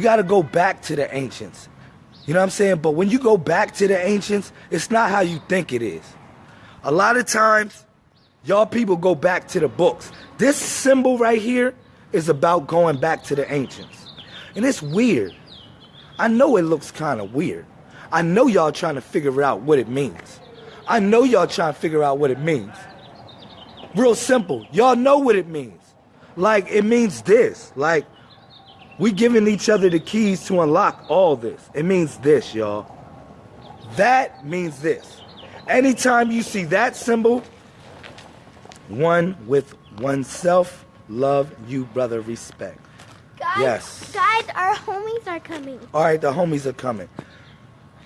You got to go back to the ancients. You know what I'm saying? But when you go back to the ancients, it's not how you think it is. A lot of times, y'all people go back to the books. This symbol right here is about going back to the ancients. And it's weird. I know it looks kind of weird. I know y'all trying to figure out what it means. I know y'all trying to figure out what it means. Real simple. Y'all know what it means. Like, it means this. Like, we giving each other the keys to unlock all this. It means this, y'all. That means this. Anytime you see that symbol, one with oneself, love you, brother, respect. Guys, Yes. Guys, our homies are coming. All right, the homies are coming.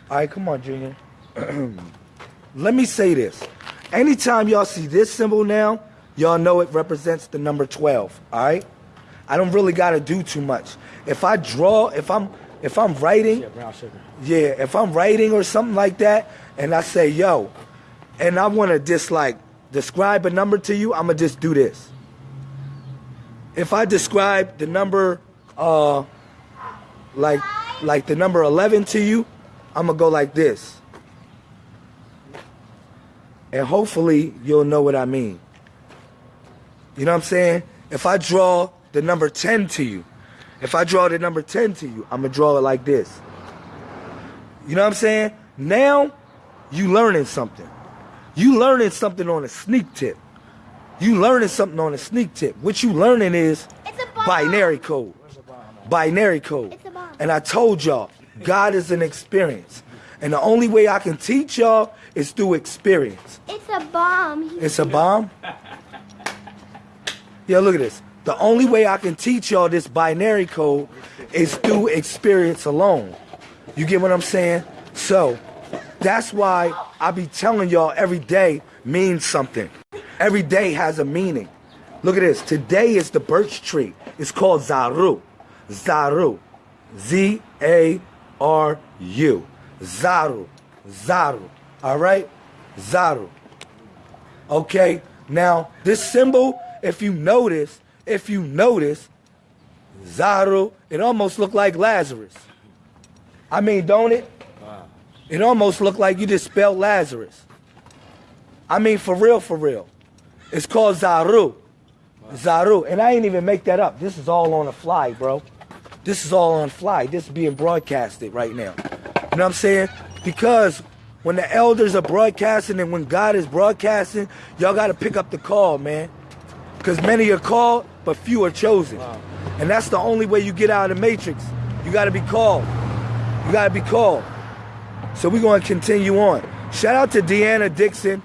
All right, come on, Junior. Let me say this. Anytime y'all see this symbol now, y'all know it represents the number 12, all right? I don't really got to do too much. If I draw, if I'm if I'm writing, Yeah, yeah, if I'm writing or something like that, and I say, yo, and I want to just like describe a number to you, I'm to just do this. If I describe the number, uh, like, like the number 11 to you, I'm to go like this. And hopefully you'll know what I mean. You know what I'm saying? If I draw the number 10 to you, if I draw the number 10 to you, I'm going to draw it like this. You know what I'm saying? Now you learning something. You learning something on a sneak tip. You learning something on a sneak tip. What you learning is It's a bomb. binary code. Binary code. It's a bomb. And I told y'all, God is an experience. And the only way I can teach y'all is through experience. It's a bomb. It's a bomb? Yeah, look at this. The only way I can teach y'all this binary code is through experience alone. You get what I'm saying? So, that's why I be telling y'all every day means something. Every day has a meaning. Look at this. Today is the birch tree. It's called Zaru. Zaru. Z A R U. Zaru. Zaru. All right? Zaru. Okay? Now, this symbol, if you notice, if you notice, Zaru, it almost looked like Lazarus. I mean, don't it? It almost looked like you just spelled Lazarus. I mean, for real, for real. It's called Zaru. Zaru. And I ain't even make that up. This is all on the fly, bro. This is all on fly. This is being broadcasted right now. You know what I'm saying? Because when the elders are broadcasting and when God is broadcasting, y'all got to pick up the call, man. Because many are called, but few are chosen. And that's the only way you get out of the matrix. You got to be called. You got to be called. So we're going to continue on. Shout out to Deanna Dixon.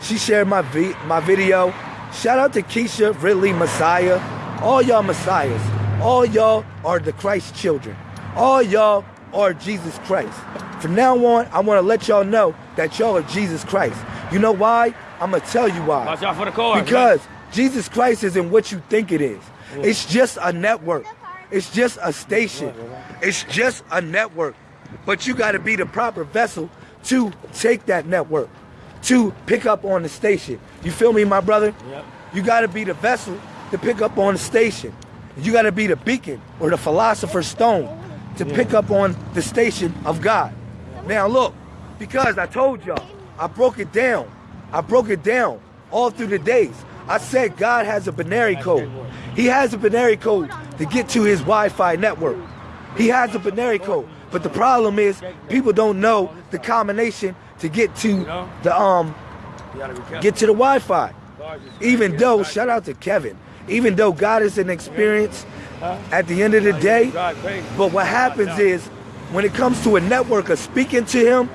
She shared my vi- my video. Shout out to Keisha Ridley Messiah. All y'all Messiahs. All y'all are the Christ children. All y'all are Jesus Christ. From now on, I want to let y'all know that y'all are Jesus Christ. You know why? I'm going to tell you why. Watch out for the car. Because Jesus Christ isn't what you think it is. It's just a network. It's just a station. It's just a network. But you got to be the proper vessel to take that network, to pick up on the station. You feel me, my brother? Yep. You got to be the vessel to pick up on the station. You got to be the beacon or the philosopher's stone to pick up on the station of God. Now look, because I told y'all, I broke it down. I broke it down all through the days. I said God has a binary code. He has a binary code to get to his Wi-Fi network. He has a binary code. But the problem is people don't know the combination to get to the um get to the Wi-Fi. Even though, shout out to Kevin, even though God is an experience at the end of the day, but what happens is when it comes to a network of speaking to him,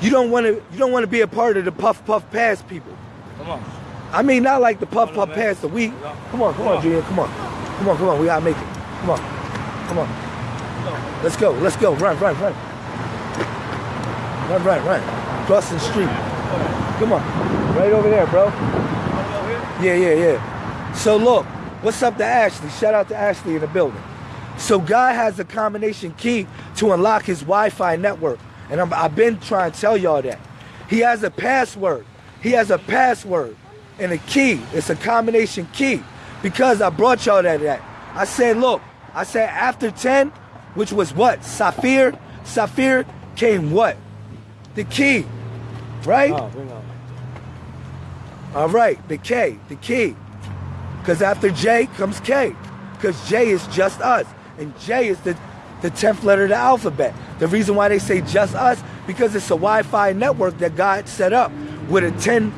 you don't want to you don't want to be a part of the puff puff pass people. Come on. I mean, not like the puff puff pass the week. Come on. Come on, come Come on, on. Junior, come on, come on, come on. We gotta make it. Come on, come on. Let's go, let's go. Run, run, run, run, run, run. Crossing the street. Come on, right over there, bro. Yeah, yeah, yeah. So look, what's up to Ashley? Shout out to Ashley in the building. So God has a combination key to unlock his Wi-Fi network. And I'm, I've been trying to tell y'all that. He has a password. He has a password and a key. It's a combination key. Because I brought y'all that, that. I said, look, I said after 10, which was what? Saphir. Saphir came what? The key. Right? Oh. All right, the K, the key. Because after J comes K. Because J is just us. And J is the, the 10th letter of the alphabet. The reason why they say just us, because it's a Wi Fi network that God set up with a 10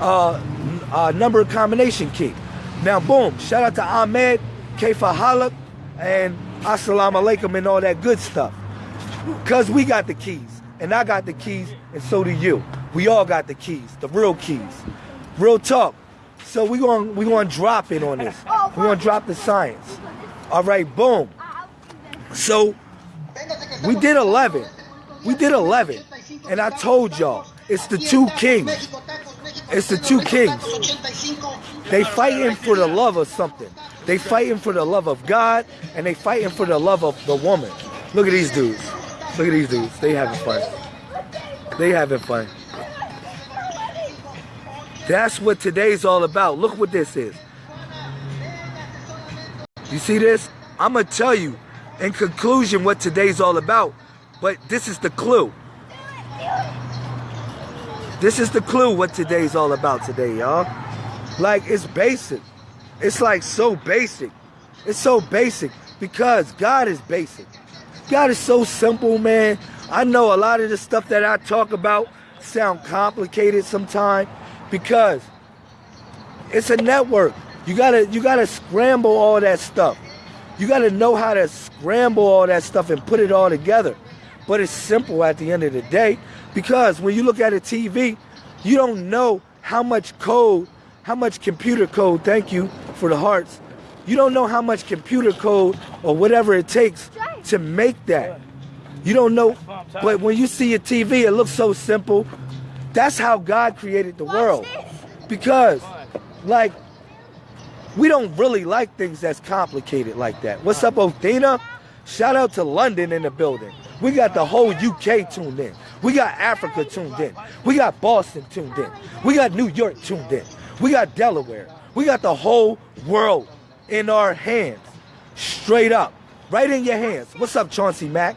uh, uh, number combination key. Now, boom, shout out to Ahmed, Kaifa Halak, and Assalamu alaikum and all that good stuff. Because we got the keys. And I got the keys, and so do you. We all got the keys, the real keys. Real talk. So we going we to drop it on this. We're going to drop the science. All right, boom. So we did 11. We did 11. And I told y'all, it's the two kings. It's the two kings. They fighting for the love of something. They fighting for the love of God, and they fighting for the love of the woman. Look at these dudes. Look at these dudes. They having fun. They having fun. That's what today's all about. Look what this is. You see this? I'm gonna tell you in conclusion what today's all about, but this is the clue. This is the clue what today's all about today, y'all. Like it's basic. It's like so basic. It's so basic because God is basic. God is so simple, man. I know a lot of the stuff that I talk about sound complicated sometimes because it's a network. You gotta you gotta scramble all that stuff. You gotta know how to scramble all that stuff and put it all together. But it's simple at the end of the day because when you look at a TV, you don't know how much code, how much computer code, thank you for the hearts. You don't know how much computer code or whatever it takes to make that. You don't know, but when you see a TV, it looks so simple. That's how God created the world. Because, like, we don't really like things that's complicated like that. What's up, Othina? Shout out to London in the building. We got the whole UK tuned in. We got Africa tuned in. We got Boston tuned in. We got New York tuned in. We got Delaware. We got the whole world in our hands. Straight up. Right in your hands. What's up, Chauncey Mack?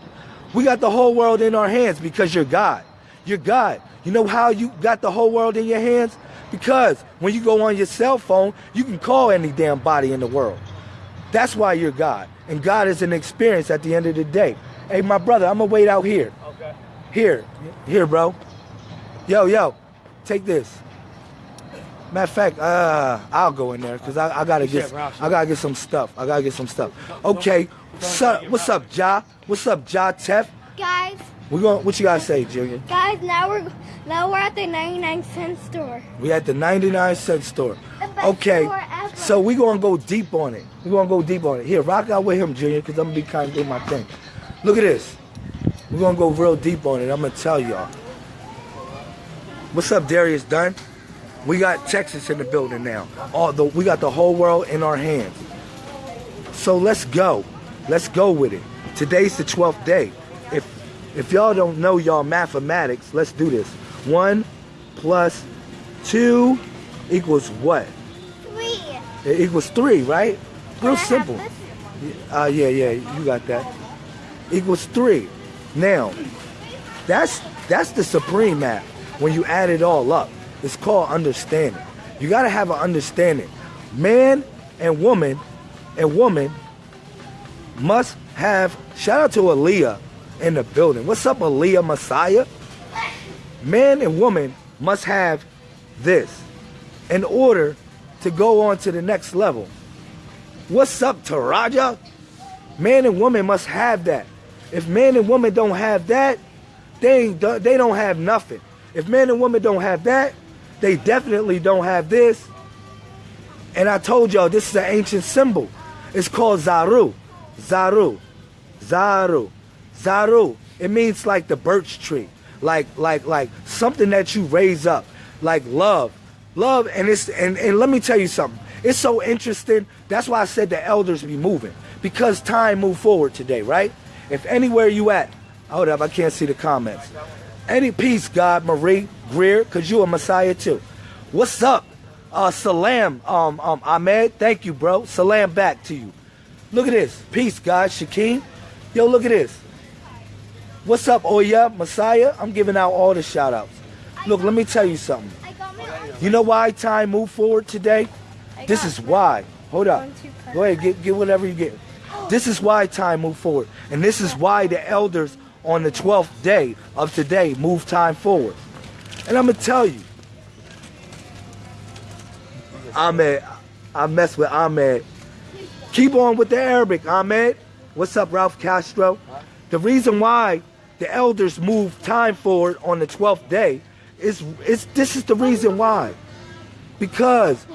We got the whole world in our hands because you're God. You're God. You know how you got the whole world in your hands? Because when you go on your cell phone, you can call any damn body in the world. That's why you're God. And God is an experience at the end of the day. Hey, my brother, I'm going to wait out here. Okay. Here. Here, bro. Yo, yo. Take this. Matter of fact, uh, I'll go in there because I, I gotta get Shit, bro, shit. I gotta get some stuff. I gotta get some stuff. Okay. So, what's up, Ja? What's up, Ja Tef? Guys, We going what you gotta say, Junior? guys, now we're now we're at the 99 cent store. We at the 99 cent store. Okay. store. So we gonna go deep on it. We gonna go deep on it. Here, rock out with him, Junior, because I'm gonna be kind of doing my thing. Look at this. We're gonna go real deep on it. I'm gonna tell y'all. What's up, Darius Dunn? We got Texas in the building now. All the we got the whole world in our hands. So let's go. Let's go with it. Today's the 12th day. If if y'all don't know y'all mathematics, let's do this. One plus two equals what? Three. It equals three, right? Real simple. Uh, yeah, yeah, you got that. Equals three. Now, that's that's the supreme math. When you add it all up, it's called understanding. You gotta have an understanding. Man and woman and woman must have. Shout out to Aaliyah in the building. What's up, Aaliyah Messiah? Man and woman must have this in order to go on to the next level. What's up, Taraja? Man and woman must have that. If man and woman don't have that, they ain't, they don't have nothing. If man and woman don't have that, they definitely don't have this. And I told y'all this is an ancient symbol. It's called Zaru. Zaru. Zaru. Zaru. It means like the birch tree. Like like like something that you raise up. Like love. Love and it's and, and let me tell you something. It's so interesting. That's why I said the elders be moving. Because time moved forward today, right? If anywhere you at, hold up, I can't see the comments. Any peace, God, Marie, Greer, cause you a Messiah too. What's up? Uh, salam, um, um, Ahmed. Thank you, bro. Salam back to you. Look at this. Peace, God. Shakeem. Yo, look at this. What's up, Oya, Messiah? I'm giving out all the shout outs. Look, let me tell you something. I got my You know why time moved forward today? This is why. Hold up. One, two, cut. Go ahead, get, get whatever you get. This is why time moved forward. And this is why the elders on the 12th day of today move time forward. And I'm going to tell you, Ahmed, I mess with Ahmed. Keep on with the Arabic, Ahmed. What's up, Ralph Castro? The reason why the elders move time forward on the 12th day is, is this is the reason why. Because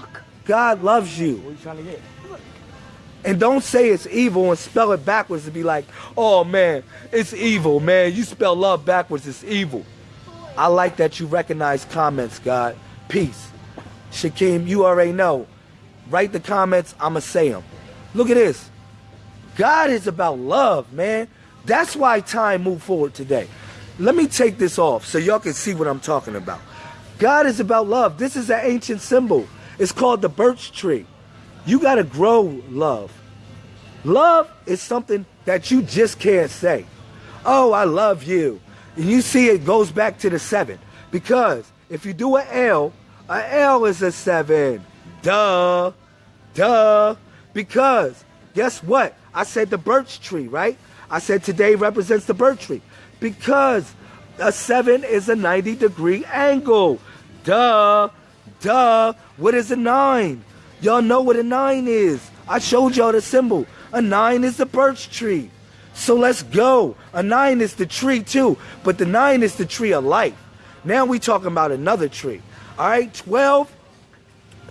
God loves you. And don't say it's evil and spell it backwards to be like, oh man, it's evil, man. You spell love backwards, it's evil. I like that you recognize comments, God. Peace. Shakeem, you already know. Write the comments, I'ma say them. Look at this. God is about love, man. That's why time moved forward today. Let me take this off so y'all can see what I'm talking about. God is about love. This is an ancient symbol. It's called the birch tree. You got to grow love. Love is something that you just can't say. Oh, I love you. And you see it goes back to the seven. Because if you do an L, an L is a seven. Duh. Duh. Because guess what? I said the birch tree, right? I said today represents the birch tree. Because a seven is a 90 degree angle. Duh. Duh. What is a nine? Y'all know what a nine is. I showed y'all the symbol. A nine is the birch tree. So let's go. A nine is the tree too, but the nine is the tree of life. Now we talking about another tree. All right, 12.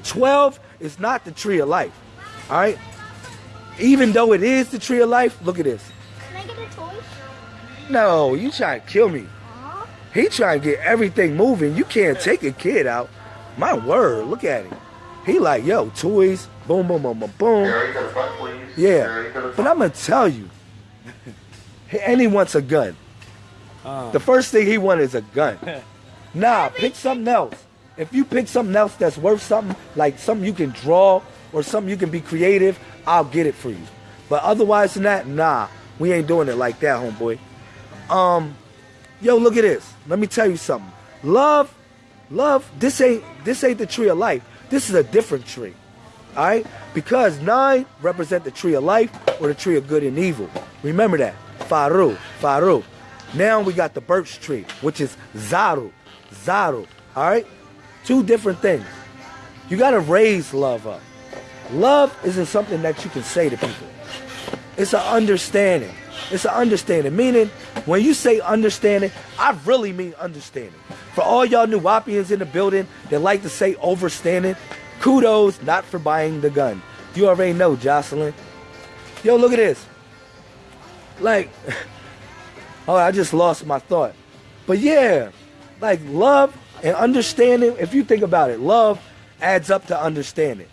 12 is not the tree of life. All right. Even though it is the tree of life, look at this. Can I get a toy? No, you trying to kill me. He trying to get everything moving. You can't take a kid out. My word, look at him. He like, yo, toys, boom, boom, boom, boom, boom. Gary to the front. Yeah. Gary to the But. I'm gonna tell you, and he wants a gun. Uh, The first thing he wants is a gun. Nah, pick something else. If you pick something else that's worth something, like something you can draw or something you can be creative, I'll get it for you. But otherwise than that, nah, we ain't doing it like that, homeboy. Um, yo, look at this. Let me tell you something. Love, love. This ain't this ain't the tree of life. This is a different tree. All right, because nine represent the tree of life or the tree of good and evil. Remember that. Faru, Faru. Now we got the birch tree, which is Zaru, Zaru. All right, two different things. You got to raise love up. Love isn't something that you can say to people. It's an understanding. It's an understanding. Meaning, when you say understanding, I really mean understanding. For all y'all new Wapians in the building that like to say overstanding, kudos not for buying the gun. You already know, Jocelyn. Yo, look at this. Like, oh, I just lost my thought. But yeah, like love and understanding, if you think about it, love adds up to understanding.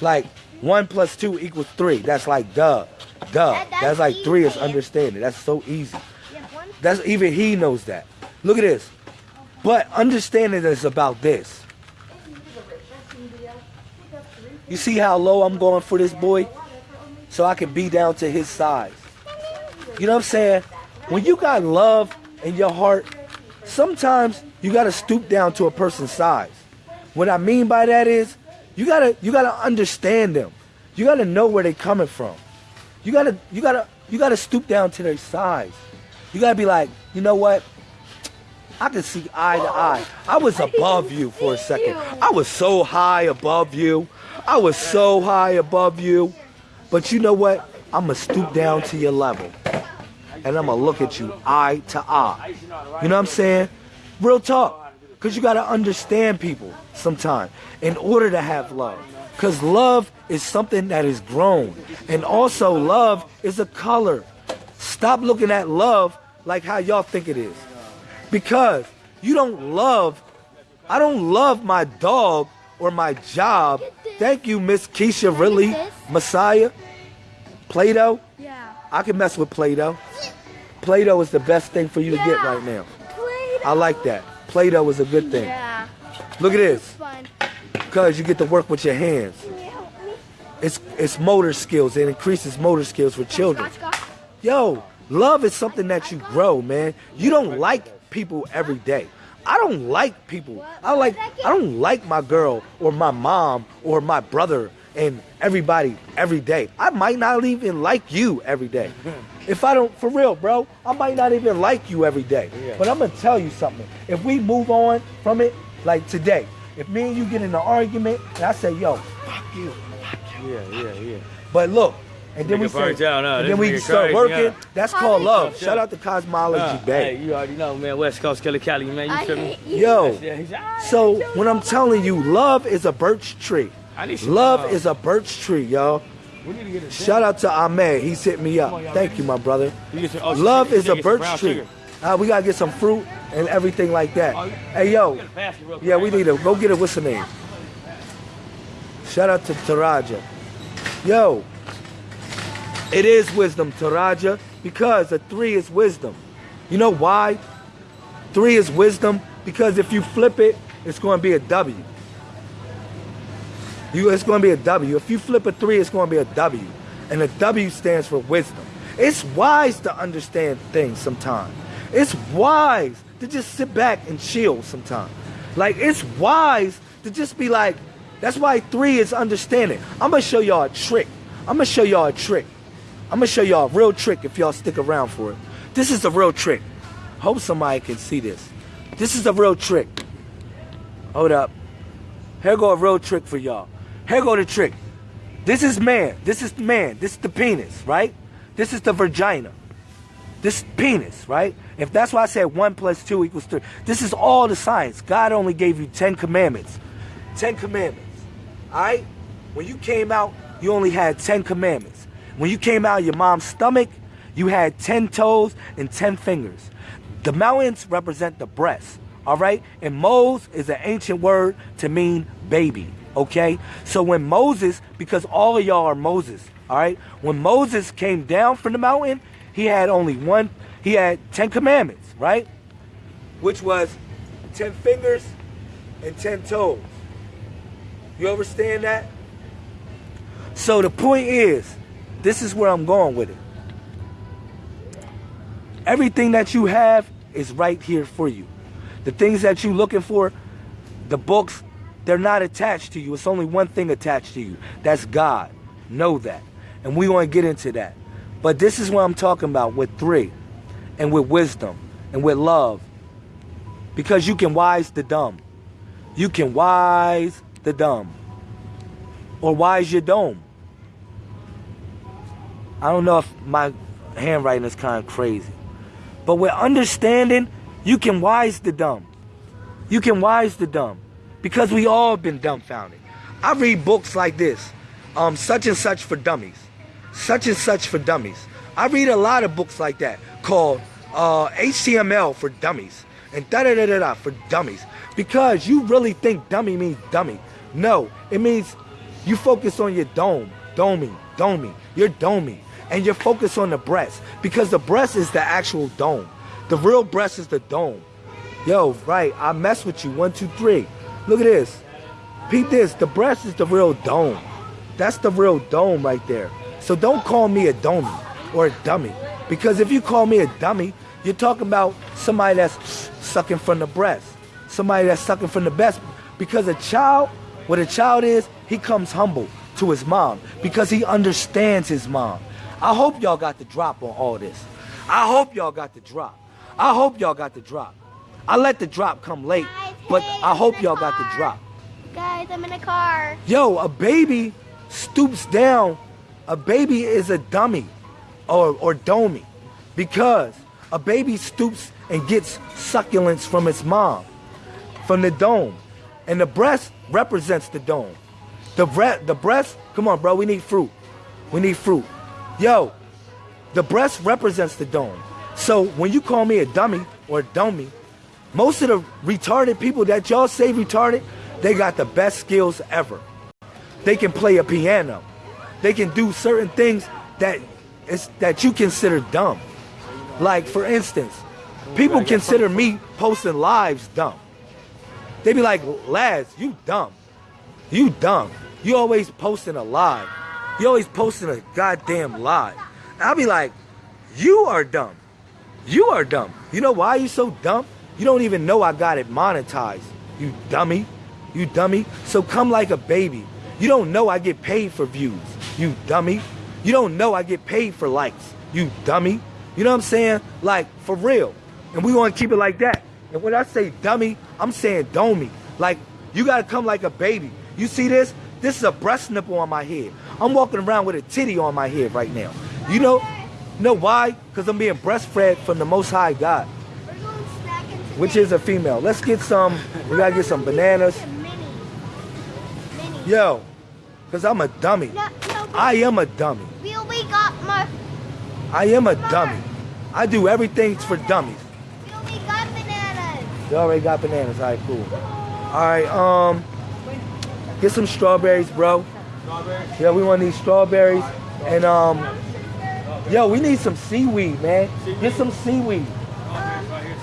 Like one plus two equals three. That's like duh. Duh. That- that's that's like three is understanding. That's so easy. You have one? That's even he knows that. Look at this. But understanding is about this. You see how low I'm going for this boy? So I can be down to his size. You know what I'm saying? When you got love in your heart, sometimes you gotta stoop down to a person's size. What I mean by that is you gotta you gotta understand them. You gotta know where they're coming from. You gotta you gotta you gotta stoop down to their size. You gotta be like, you know what? I can see eye to eye. I was above you for a second. I was so high above you. I was so high above you. But you know what? I'm gonna stoop down to your level. And I'm gonna look at you eye to eye. You know what I'm saying? Real talk. Because you gotta understand people sometimes in order to have love. Because love is something that is grown. And also, love is a color. Stop looking at love like how y'all think it is. Because you don't love, I don't love my dog or my job. Thank you, Miss Keisha, really. Messiah. Play Doh. Yeah. I can mess with Play Doh. Play Doh is the best thing for you to get right now. I like that. Play Doh is a good thing. Yeah. Look at It's this. fun. Because you get to work with your hands. Can you help me? it's it's motor skills. It increases motor skills for children. Yo, love is something that you grow, man. You don't like people every day. I don't like people. I like I don't like my girl or my mom or my brother and everybody every day. I might not even like you every day. If I don't for real, bro, I might not even like you every day. Yeah. But I'm gonna tell you something. If we move on from it, like today, if me and you get in an argument and I say, yo, fuck you, fuck you. Yeah, yeah, yeah. But look, and then we say, out, huh? and then we start crazy, working. huh? That's called love. Shout shit. out to Cosmology Uh, Bay. hey, you already know, man. West Coast Killer Cali, man. You I feel me? you. Yo, Yeah, so when I'm telling you, love is a birch tree. I need Love is a birch tree, y'all. We need to get a Shout out to Ahmed. He's hit me up. On, Thank you, my brother. You some- oh, Love is a birch tree. Uh, we gotta get some fruit and everything like that. Oh, Hey, yo, you gotta pass it real quick. yeah, we need to go get it. What's the name? Shout out to Taraja. Yo, it is wisdom, Taraja, because a three is wisdom. You know why? Three is wisdom because if you flip it, it's going to be a W. You, it's going to be a W. If you flip a three, it's going to be a W, and a W stands for wisdom. It's wise to understand things sometimes. It's wise to just sit back and chill sometimes. Like it's wise to just be like. That's why three is understanding. I'm gonna show y'all a trick. I'm gonna show y'all a trick. I'm gonna show y'all a real trick if y'all stick around for it. This is a real trick. Hope somebody can see this. This is a real trick. Hold up. Here go a real trick for y'all. Here go the trick. This is man. This is man. This is the penis, right? This is the vagina. This penis, right? If that's why I said one plus two equals three. This is all the science. God only gave you ten commandments. Ten commandments. Alright? When you came out, you only had ten commandments. When you came out of your mom's stomach, you had ten toes and ten fingers. The mountains represent the breast. Alright? And Mose is an ancient word to mean baby. Okay? So when Moses, because all of y'all are Moses, alright? When Moses came down from the mountain, he had only one, he had ten commandments, right? Which was ten fingers and ten toes. You understand that? So the point is, this is where I'm going with it. Everything that you have is right here for you. The things that you're looking for, the books, they're not attached to you. It's only one thing attached to you. That's God. Know that. And we want to get into that. But this is what I'm talking about with three and with wisdom and with love. Because you can wise the dumb. You can wise the dumb. Or wise your dome. I don't know if my handwriting is kind of crazy. But with understanding, you can wise the dumb. You can wise the dumb. Because we all been dumbfounded. I read books like this. Um, such and such for dummies. Such and such for dummies. I read a lot of books like that called uh, HTML for dummies and da da da da da for dummies. Because you really think dummy means dummy. No, it means you focus on your dome, domey, domey. You're domey. And you're focused on the breast. Because the breast is the actual dome. The real breast is the dome. Yo, right, I mess with you. One, two, three. Look at this. Peep this. The breast is the real dome. That's the real dome right there. So don't call me a dummy or a dummy. Because if you call me a dummy, you're talking about somebody that's sucking from the breast. Somebody that's sucking from the breast. Because a child, what a child is, he comes humble to his mom because he understands his mom. I hope y'all got the drop on all this. I hope y'all got the drop. I hope y'all got the drop. I let the drop come late, but I hope y'all got the drop. Guys, I'm in a car. Yo, a baby stoops down. A baby is a dummy or, or domey because a baby stoops and gets succulents from its mom, from the dome. And the breast represents the dome. The, bre- the breast, come on, bro, we need fruit. We need fruit. Yo, the breast represents the dome. So when you call me a dummy or a dummy, most of the retarded people that y'all say retarded, they got the best skills ever. They can play a piano. They can do certain things that is that you consider dumb. Like for instance, people consider me posting lives dumb. They be like, lads, you dumb. You dumb. You always posting a live. You always posting a goddamn lie. I'll be like, you are dumb. You are dumb. You know why you so dumb? You don't even know I got it monetized. You dummy. You dummy. So come like a baby. You don't know I get paid for views. You dummy. You don't know I get paid for likes. You dummy. You know what I'm saying? Like, for real. And we want to keep it like that. And when I say dummy, I'm saying domey. Like, you got to come like a baby. You see this? This is a breast nipple on my head. I'm walking around with a titty on my head right now. You know, know why? Because I'm being breastfed from the Most High God, We're going snacking today. Which is a female. Let's get some, we got to get some bananas. Mini. Mini. Yo, because I'm a dummy. No, no, I am a dummy. we only got my, I am a dummy. I do everything for dummies. we only got bananas. You already got bananas. All right, cool. All right, um, get some strawberries, bro. Yeah, we want these strawberries. And, um, yo, we need some seaweed, man. Get some seaweed.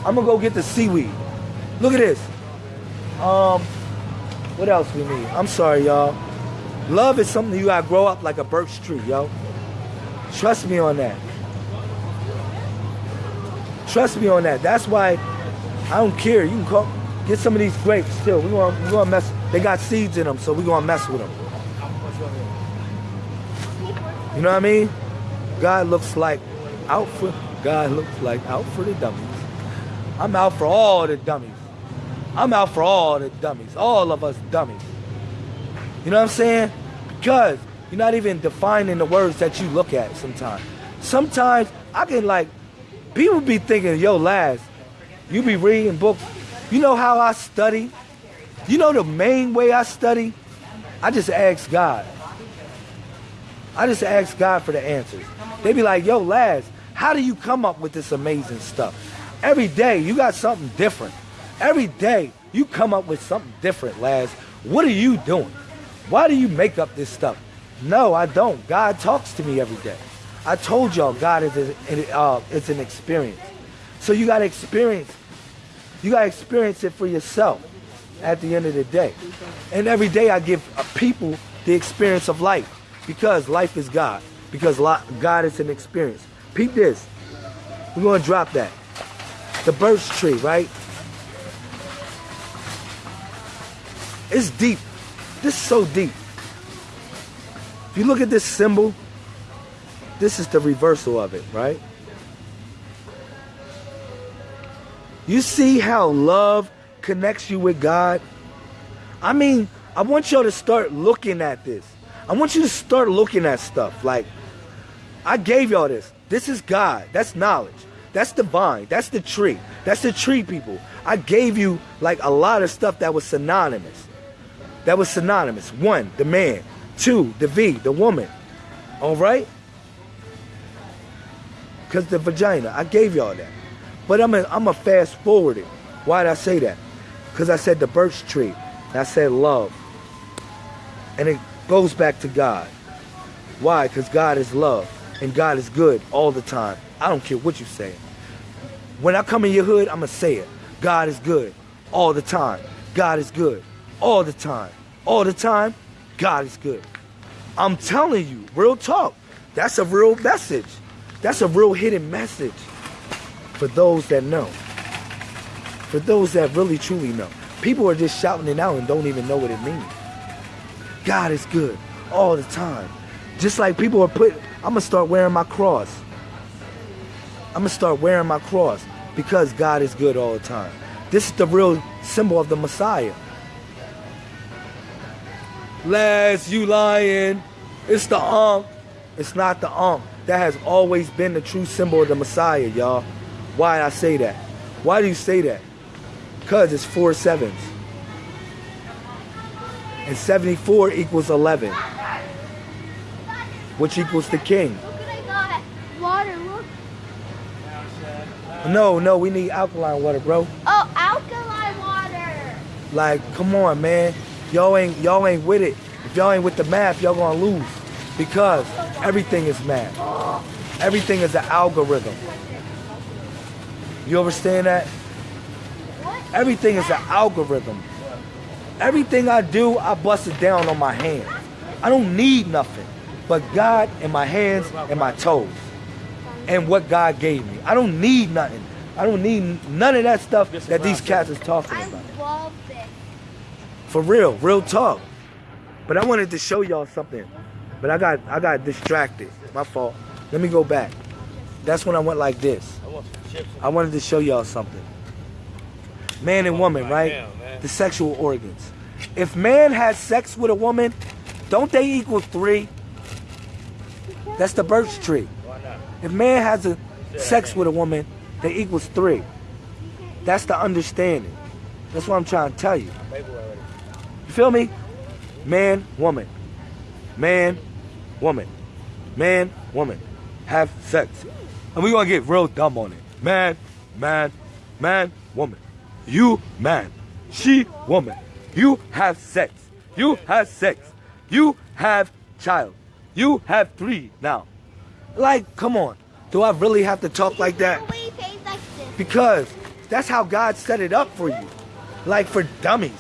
I'm gonna go get the seaweed. Look at this. Um, what else we need? I'm sorry, y'all. Love is something you gotta grow up like a birch tree, yo. Trust me on that. Trust me on that. That's why I don't care. You can call, get some of these grapes still. We want we gonna mess. They got seeds in them, so we gonna mess with them. You know what I mean? God looks like out for God looks like out for the dummies. I'm out for all the dummies. I'm out for all the dummies. All of us dummies. You know what I'm saying? Because you're not even defining the words that you look at sometimes. Sometimes I can like people be thinking, yo, Laz, you be reading books. You know how I study? You know the main way I study? I just ask God. I just ask God for the answers. They be like, yo, Laz, how do you come up with this amazing stuff? Every day you got something different. Every day you come up with something different, Laz. What are you doing? Why do you make up this stuff? No, I don't. God talks to me every day. I told y'all God is a, uh, it's an experience. So you got to experience. You got to experience it for yourself at the end of the day. And every day I give people the experience of life because life is God. Because God is an experience. Peep this. We're going to drop that. The birch tree, right? It's deep. This is so deep. If you look at this symbol, this is the reversal of it, right? You see how love connects you with God? I mean, I want y'all to start looking at this. I want you to start looking at stuff. Like, I gave y'all this. This is God. That's knowledge. That's the vine. That's the tree. That's the tree people. I gave you like a lot of stuff that was synonymous. That was synonymous. One, the man. Two, the V, the woman. All right? Because the vagina. I gave y'all that. But I'm a, I'm a fast forward it. Why did I say that? Because I said the birch tree. I said love. And it goes back to God. Why? Because God is love. And God is good all the time. I don't care what you say. When I come in your hood, I'm going to say it. God is good all the time. God is good all the time. All the time, God is good. I'm telling you, real talk. That's a real message. That's a real hidden message for those that know. For those that really truly know. People are just shouting it out and don't even know what it means. God is good all the time. Just like people are put, I'm gonna start wearing my cross. I'm gonna start wearing my cross because God is good all the time. This is the real symbol of the Messiah. Les, you lying. It's the Ankh. It's not the Ankh. That has always been the true symbol of the Messiah, y'all. Why I say that? Why do you say that? Because it's four sevens. And 74 equals 11, which equals the king. Look I got. Water. No, no, we need alkaline water, bro. Oh, alkaline water. Like, come on, man. Y'all ain't y'all ain't with it. If y'all ain't with the math, y'all gonna lose. Because everything is math. Everything is an algorithm. You understand that? Everything is an algorithm. Everything I do, I bust it down on my hands. I don't need nothing. but God and my hands and my toes and what God gave me. I don't need nothing. I don't need none of that stuff that these cats is talking I about. love this. For real, real talk. But I wanted to show y'all something. But I got I got distracted. My fault. Let me go back. That's when I went like this. I want some chips. I wanted to show y'all something. Man and woman, right? The sexual organs. If man has sex with a woman, don't they equal three? That's the birch tree. If man has a sex with a woman, they equals three. That's the understanding. That's what I'm trying to tell you. You feel me? Man, woman. Man, woman. Man, woman. Have sex. And we gonna get real dumb on it. Man, man, man, woman. You, man. She, woman. You have sex. You have sex. You have child. You have three now. Like, come on. Do I really have to talk like that? No way face like this. Because that's how God set it up for you. Like for dummies.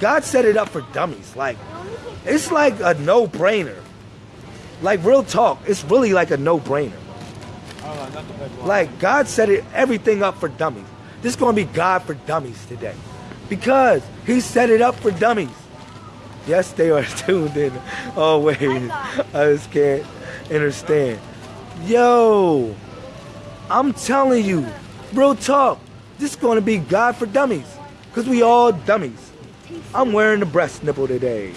God set it up for dummies. Like it's like a no-brainer. Like real talk, it's really like a no-brainer. I don't know, not the best one. Like God set it everything up for dummies. This is gonna be God for dummies today. Because he set it up for dummies. Yes, they are tuned in. Oh wait, I just can't understand. Yo, I'm telling you, real talk. This is gonna be God for dummies. Cause we all dummies. I'm wearing the breast nipple today.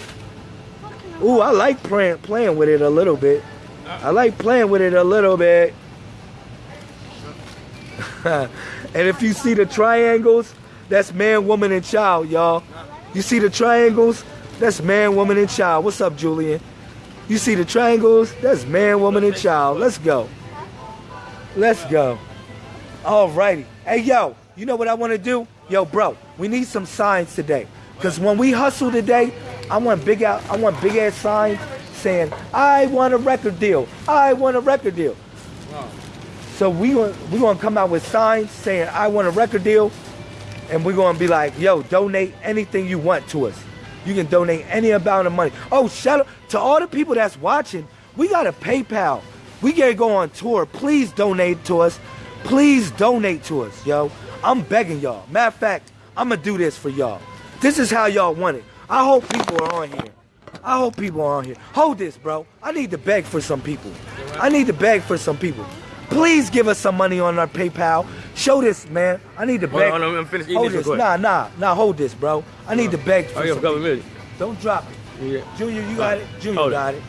Ooh, I like playing playing with it a little bit. I like playing with it a little bit. and if you see the triangles, that's man, woman, and child, y'all. You see the triangles? That's man, woman, and child. What's up, Julian? You see the triangles? That's man, woman, and child. Let's go. Let's go. Alrighty. Hey, yo, you know what I want to do? Yo, bro, we need some signs today. Cause when we hustle today, I want big out. I want big ass signs saying, "I want a record deal. I want a record deal." So we want we gonna come out with signs saying, "I want a record deal," and we're gonna be like, "Yo, donate anything you want to us. You can donate any amount of money." Oh, shout out to all the people that's watching. We got a PayPal. We gotta go on tour. Please donate to us. Please donate to us, yo. I'm begging y'all. Matter of fact, I'm gonna do this for y'all. This is how y'all want it. I hope people are on here. I hope people are on here. Hold this, bro. I need to beg for some people. I need to beg for some people. Please give us some money on our PayPal. Show this, man. I need to beg. on, hold on, I'm finished eating hold this this. Nah, nah, nah. Hold this, bro. I need to beg for Oh, some couple people. Don't drop it. Yeah. Junior, you got it. Junior Hold got it.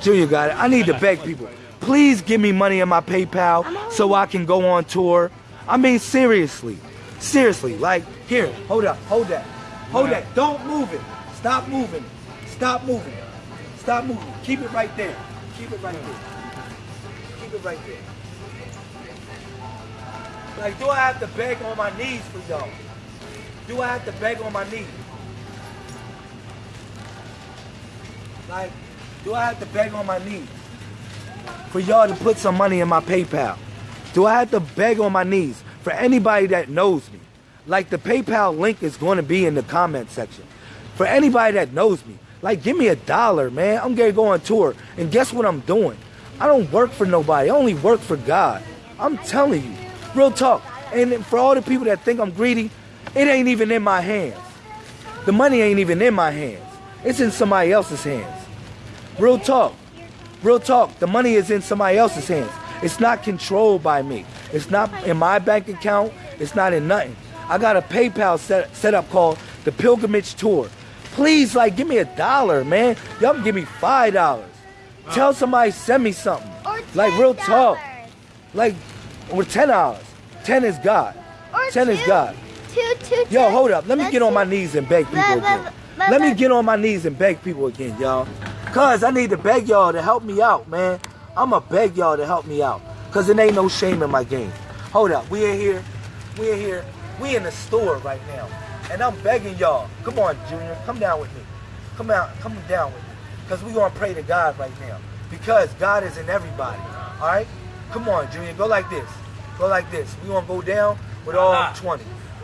Junior got it. I need to beg people. Please give me money in my PayPal so I can go on tour. I mean, seriously. Seriously. Like, here, hold up. Hold that. Hold that. Don't move it. Stop moving. Stop moving. Stop moving. Keep it right there. Keep it right there. Keep it right there. Like, do I have to beg on my knees for y'all? Do I have to beg on my knees? Like, do I have to beg on my knees for y'all to put some money in my PayPal? Do I have to beg on my knees for anybody that knows me? Like the PayPal link is going to be in the comment section. For anybody that knows me, like give me a dollar, man. I'm gonna go on tour, and guess what I'm doing? I don't work for nobody. I only work for God. I'm telling you, real talk. And for all the people that think I'm greedy, it ain't even in my hands. The money ain't even in my hands. It's in somebody else's hands. Real talk. Real talk. The money is in somebody else's hands. It's not controlled by me. It's not in my bank account. It's not in nothing. I got a PayPal set, set up called the Pilgrimage Tour. Please, like, give me a dollar, man. Y'all can give me five dollars. Tell somebody send me something. Like real talk. Like, with ten hours. Ten is God. Or Ten is God. Two, two, Yo, hold up. Let me get on my knees and beg people again. let- me get on my knees and beg people again, y'all. Cause I need to beg y'all to help me out, man. I'ma beg y'all to help me out. Cause it ain't no shame in my game. Hold up. We in here. We in here. We in the store right now. And I'm begging y'all. Come on, Junior. Come down with me. Come out. Come down with me. Cause we gonna pray to God right now. Because God is in everybody. Alright? Come on, Junior. Go like this. Go like this. We gonna go down with all Ah. 20.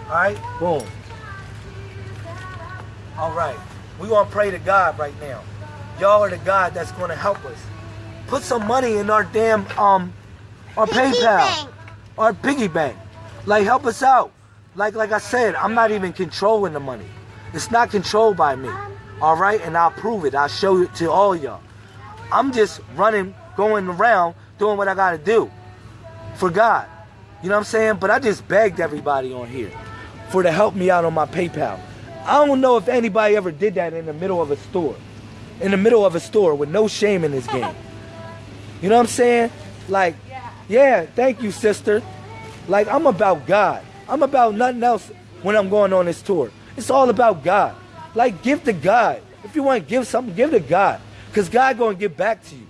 Alright? Boom. All right. We're going to pray to God right now. y'all are the God that's going to help us. Put some money in our damn um our Piggy PayPal, bank. our piggy bank. Like help us out. Like like I said, I'm not even controlling the money. It's not controlled by me. All right, and I'll prove it. I'll show it to all y'all. I'm just running, going around, doing what I got to do for God. You know what I'm saying? But I just begged everybody on here for to help me out on my PayPal. I don't know if anybody ever did that in the middle of a store. In the middle of a store with no shame in this game. You know what I'm saying? Like, yeah, thank you, sister. Like, I'm about God. I'm about nothing else when I'm going on this tour. It's all about God. Like, give to God. If you want to give something, give to God. Because God going to give back to you.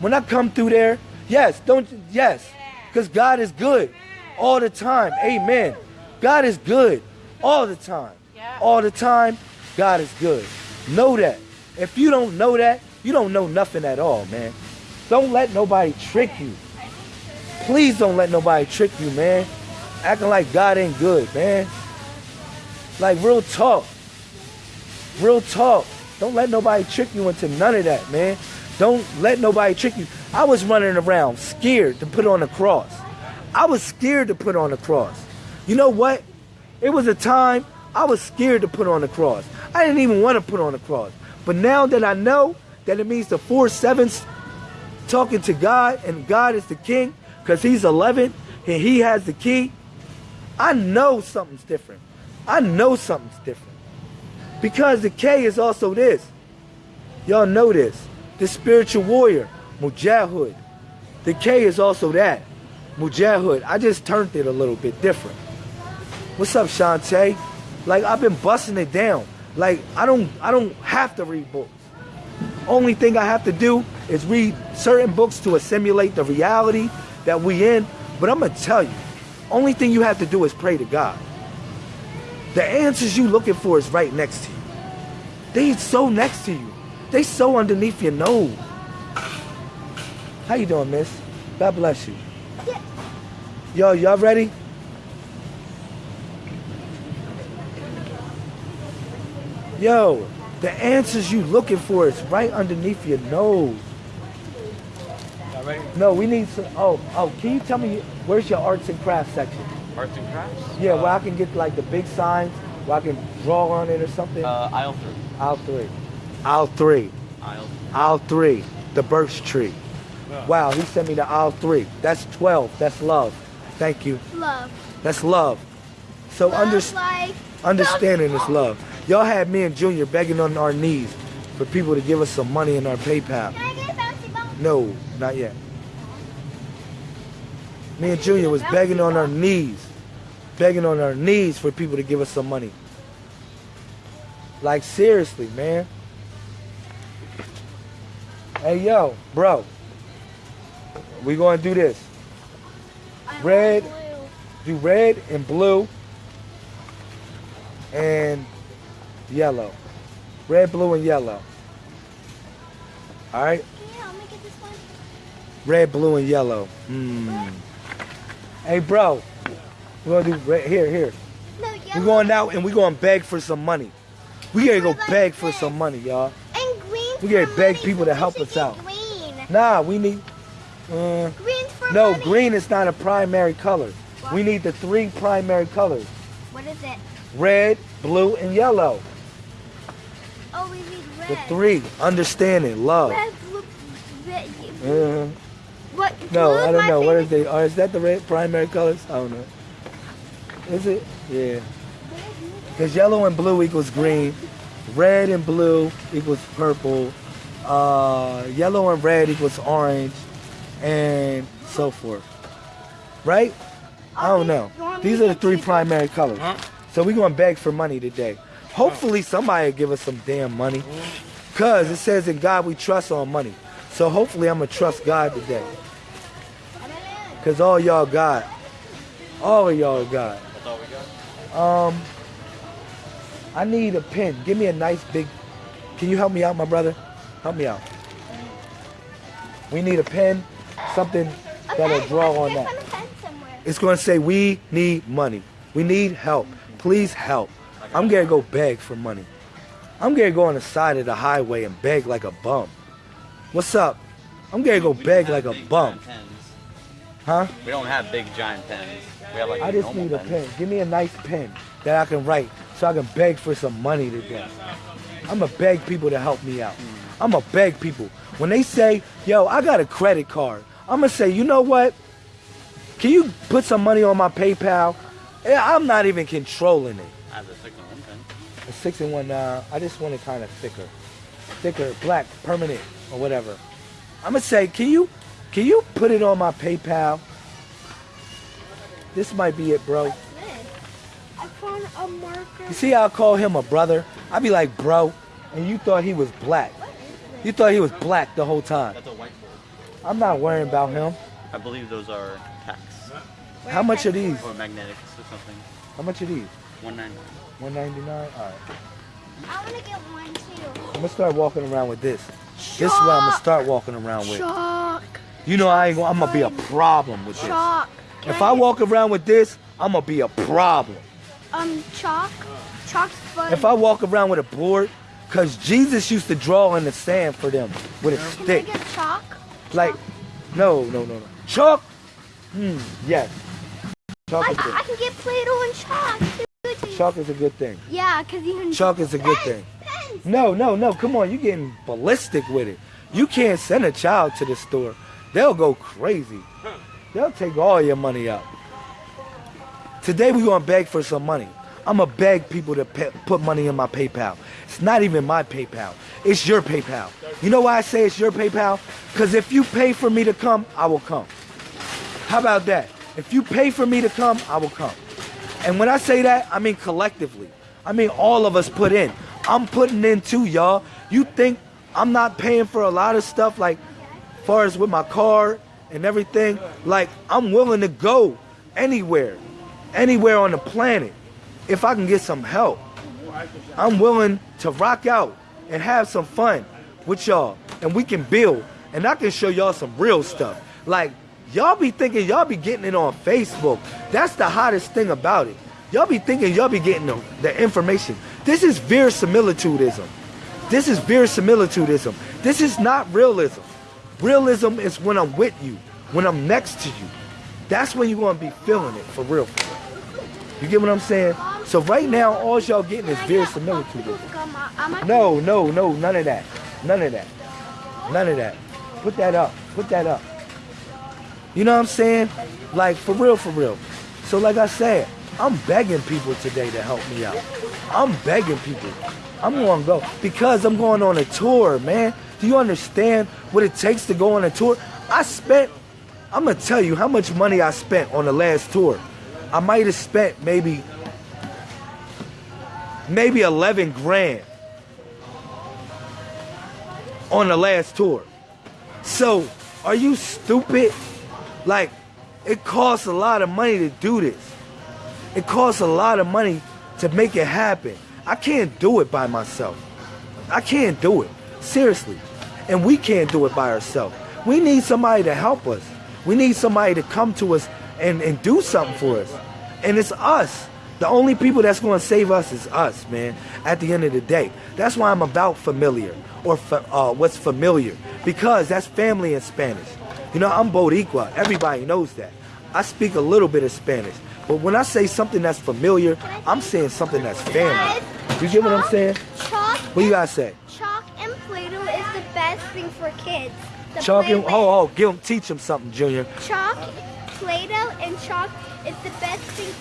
When I come through there, yes, don't, yes. Because God is good all the time. Amen. God is good all the time. All the time, God is good. Know that. If you don't know that, you don't know nothing at all, man. Don't let nobody trick you. Please don't let nobody trick you, man. Acting like God ain't good, man. Like real talk. Real talk. Don't let nobody trick you into none of that, man. Don't let nobody trick you. I was running around scared to put on the cross. I was scared to put on the cross. You know what? It was a time I was scared to put on the cross. I didn't even want to put on the cross. But now that I know that it means the four sevens talking to God and God is the king because he's 11 and he has the key, I know something's different. I know something's different. Because the K is also this. Y'all know this. The spiritual warrior, Mujahid. The K is also that. Mujahid. I just turned it a little bit different. What's up, Shantae? Like I've been busting it down. Like I don't I don't have to read books. Only thing I have to do is read certain books to assimilate the reality that we in. But I'm gonna tell you, only thing you have to do is pray to God. The answers you looking for is right next to you. They so next to you. They so underneath your nose. How you doing, miss? God bless you. Yo, y'all ready? Yo, the answers you looking for is right underneath your nose. No, we need some. Oh, oh, can you tell me where's your arts and crafts section? Arts and crafts? Yeah, where I can get like the big signs, where I can draw on it or something. Uh, aisle three. Aisle three. Aisle three. Aisle. Aisle three. The birch tree. Wow, he sent me to aisle three. That's 12. That's love. Thank you. Love. That's love. So Love under, understanding is love. Y'all had me and Junior begging on our knees for people to give us some money in our PayPal. Can I get a bouncy ball? No, not yet. Me and Junior was begging on our knees, begging on our knees for people to give us some money. Like seriously, man. Hey yo, bro. We gonna do this. Red. Do red and blue and yellow. Red, blue, and yellow. All right. Can you help me get this one? Red, blue, and yellow. Hmm. Hey, bro. We're gonna do red. Here, here. No. We're going out and we're gonna beg for some money. We gotta go about beg for some money, y'all. And green. We gotta beg money, people to help us out. Green. Nah, we need. Uh, Green's for no, money. green is not a primary color. What? We need the three primary colors: What is it? red, blue, and yellow. Oh, we need red. The three. Understanding, love. Red, blue, red. Uh, What? no, I don't know. What is favorite- they? Or is that the red primary colors? I don't know. Is it? Yeah. Because yellow and blue equals green, red and blue equals purple, uh, yellow and red equals orange, and so forth. Right? I don't know. These are the three primary colors. So we're going to beg for money today. Hopefully somebody will give us some damn money. Because it says in God we trust on money. So hopefully I'm going to trust God today. Because all y'all got. All of y'all God. That's all we got. Um, I need a pen. Give me a nice big. Can you help me out, my brother? Help me out. We need a pen, something that'll draw on that. get some pen somewhere. It's going to say we need money. We need help. Please help. I'm gonna go beg for money. I'm gonna go on the side of the highway and beg like a bum. What's up? I'm gonna go beg like a bum. Huh? We don't have big giant pens. We have like I just normal need a pens. pen. Give me a nice pen that I can write so I can beg for some money today. I'm gonna beg people to help me out. I'm gonna beg people. When they say, yo, I got a credit card, I'm gonna say, you know what? Can you put some money on my PayPal? I'm not even controlling it. I have a six and one pen. A six and one, uh, I just want it kind of thicker. Thicker, black, permanent, or whatever. I'm gonna say, can you, can you put it on my PayPal? This might be it, bro. This. I found a marker. You see how I call him a brother? I be like, bro, and you thought he was black. You thought he was black the whole time. That's a whiteboard. I'm not worrying about him. I believe those are tacks How much are these? or magnetics or something. How much are these? 199 199 All right. I want to get one too. I'm gonna start walking around with this. This is what I'm gonna start walking around with. Chalk. You know I ain't, I'm gonna be a problem with this. Chalk. If I walk around with this, I'm gonna be a problem. Um, chalk. Chalk's fun. If I walk around with a board, cause Jesus used to draw in the sand for them with a Can stick. get chalk? Like, no, no, no, no. Chalk. Hmm. Yes. Chalk I, is good. I can get Play-Doh and chalk. too. Chalk is a good thing. Yeah, because you can. Chalk is a good thing. Pens. No, no, no. Come on, You're getting ballistic with it. You can't send a child to the store. They'll go crazy. They'll take all your money out. Today we're gonna beg for some money. I'm gonna beg people to put money in my PayPal. It's not even my PayPal. It's your PayPal. You know why I say it's your PayPal? Because if you pay for me to come, I will come. How about that? If you pay for me to come, I will come. And when I say that, I mean collectively. I mean all of us put in. I'm putting in too, y'all. You think I'm not paying for a lot of stuff like far as with my car and everything? Like I'm willing to go anywhere, anywhere on the planet if I can get some help. I'm willing to rock out and have some fun with y'all and we can build and I can show y'all some real stuff. Like y'all be thinking y'all be getting it on Facebook. That's the hottest thing about it. Y'all be thinking y'all be getting the, the information. This is verisimilitudism. This is verisimilitudism. This is not realism. Realism is when I'm with you, when I'm next to you. That's when you're gonna be feeling it for real, for real. You get what I'm saying? So right now, all y'all getting is Can I get verisimilitude. No, no, no, none of that. None of that. None of that. Put that up. Put that up. You know what I'm saying? Like for real, for real. So like I said, I'm begging people today to help me out. I'm begging people. I'm gonna go because I'm going on a tour, man. Do you understand what it takes to go on a tour? I spent. I'm gonna tell you how much money I spent on the last tour. I might have spent maybe maybe 11 grand on the last tour. So, are you stupid? Like, it costs a lot of money to do this. It costs a lot of money to make it happen. I can't do it by myself. I can't do it. Seriously. And we can't do it by ourselves. We need somebody to help us. We need somebody to come to us and, and do something for us. And it's us. The only people that's going to save us is us, man, at the end of the day. That's why I'm about familiar or fa- uh, what's familiar because that's family in Spanish. You know, I'm Boricua. Everybody knows that. I speak a little bit of Spanish. But when I say something that's familiar, I'm saying something that's family. You get what I'm saying? Chalk. What you gotta say? Chalk and Play-Doh is the best thing for kids. to Chalk and oh oh, give him teach them something, Junior. Chalk, Play-Doh, and chalk is the best thing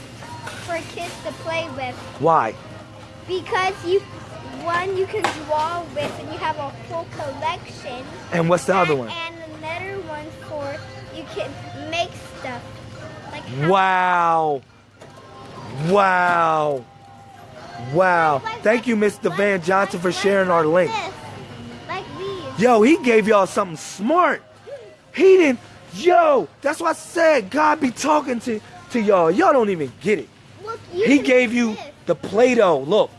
for kids to play with Why? because you, one, you can draw with, and you have a whole collection. And what's the other one? And another one for you can make stuff. Like Wow. Wow. Wow. like- Thank you, Mr. like- Van Johnson, for sharing our link. this. Like these. Yo, he gave y'all something smart. He didn't. Yo, that's why I said God be talking to, to y'all. Y'all don't even get it. Look, He gave you this. the Play-Doh. Look.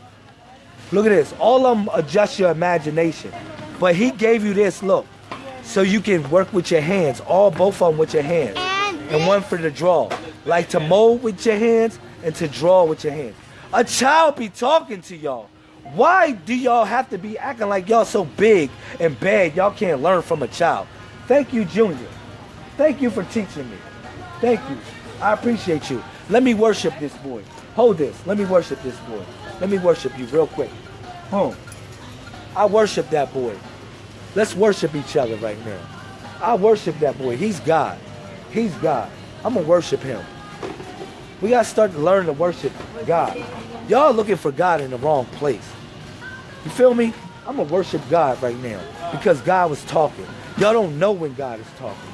Look at this. All of them adjust your imagination. But he gave you this, look. So you can work with your hands. All both of them with your hands. And and one for the draw. Like to mold with your hands and to draw with your hands. A child be talking to y'all. Why do y'all have to be acting like y'all so big and bad y'all can't learn from a child? Thank you, Junior. Thank you for teaching me. Thank you. I appreciate you. Let me worship this boy. Hold this. Let me worship this boy. Let me worship you real quick. Boom. I worship that boy. Let's worship each other right now. I worship that boy. He's God. He's God. I'm going to worship him. We got to start to learn to worship God. Y'all looking for God in the wrong place. You feel me? I'm going to worship God right now because God was talking. Y'all don't know when God is talking.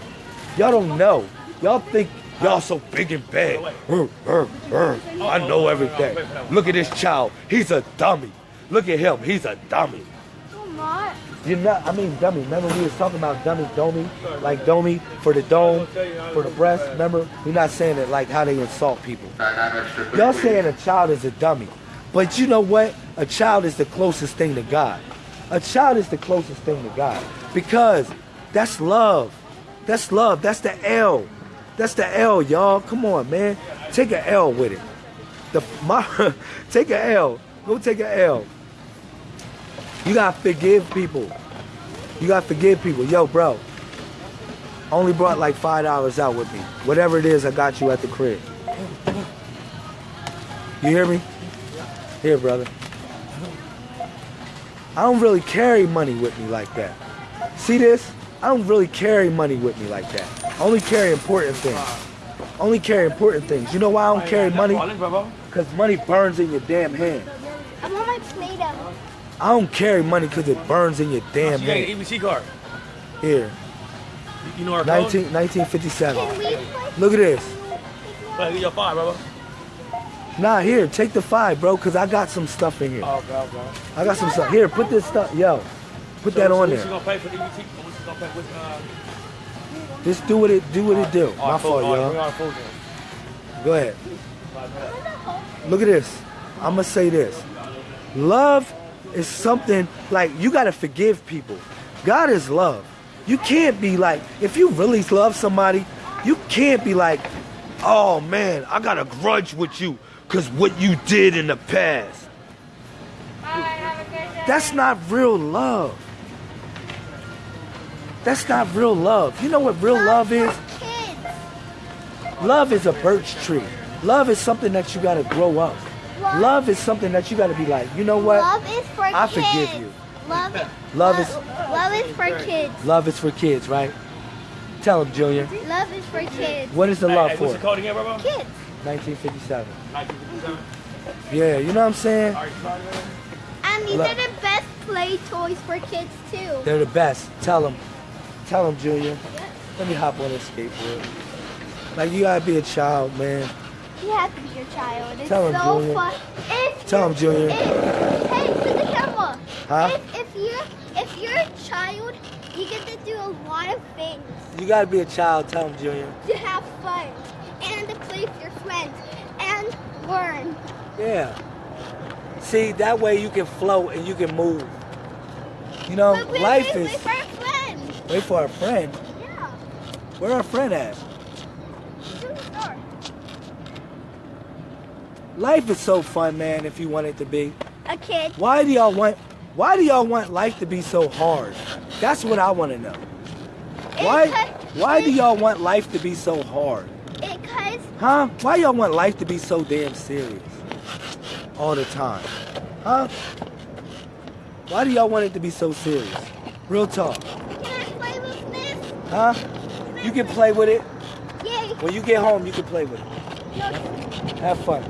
Y'all don't know. Y'all think y'all so big and bad. I know everything. Look at this child. He's a dummy. Look at him. He's a dummy. You're not, I mean, dummy. Remember we was talking about dummy, domi, like domi for the dome, for the breast. Remember, we're not saying it like how they insult people. Y'all saying a child is a dummy, but you know what? A child is the closest thing to God. A child is the closest thing to God because that's love. That's love. That's the L. That's the L, y'all. Come on, man. Take an L with it. The my, take an L. Go take an L. You gotta forgive people. You gotta forgive people. Yo, bro. Only brought like five dollars out with me. Whatever it is, I got you at the crib. You hear me? Here, brother. I don't really carry money with me like that. See this? I don't really carry money with me like that. I only carry important things. Only carry important things. You know why I don't carry money? Because money burns in your damn hand. I want my Play-Doh. I don't carry money because it burns in your damn You got hand. an EBT card. Here, You know our 19, code? 1957. Can we play? Look at this. Well, get your five, brother. Nah, here, take the five, bro, because I got some stuff in here. Oh, okay, okay. I got some stuff. Here, put this stuff. Yo, put that on so What's there. gonna pay for the EBT? What's gonna pay with, uh... Just do what it do what it do. My fault, y'all. bring all the food in. Go ahead. Look at this. I'm gonna say this. Love is something like you gotta forgive people. God is love. You can't be like, if you really love somebody, you can't be like, oh man, I got a grudge with you because what you did in the past. That's not real love. That's not real love. You know what real love is? Kids. Love is a birch tree. Love is something that you gotta grow up. Love is something that you gotta be like, you know what? Love is for kids. I kids. forgive you. Love, Love is- love is for kids. Love is for kids, right? Tell them, Junior. Love is for kids. What is the Hey, love hey, for? What's the code again, brother? Kids. 1957. 1957. Yeah, you know what I'm saying? All right, sorry, man. And these Love. are the best play toys for kids too. They're the best. Tell them. Tell him, Junior. Let me hop on this skateboard. Like, you gotta be a child, man. You have to be your child. It's Tell 'em, so Junior. fun. If Tell you- Junior. If, hey, to the camera. Huh? If, if you're if you're a child, you get to do a lot of things You gotta be a child. Tell them, Junior. to have fun and to play with your friends and learn. Yeah. See, that way you can float and you can move. You know, life is. Wait for our friends. Wait for our friend. Yeah. Where our friend at? Life is so fun, man, if you want it to be. A kid. Why do y'all want why do y'all want life to be so hard? That's what I want to know. Why why do y'all want life to be so hard? Because Huh? Why y'all want life to be so damn serious? All the time. Huh? Why do y'all want it to be so serious? Real talk. can I play with this? Huh? You can play with it. Yay. When you get home, you can play with it. No, Have fun.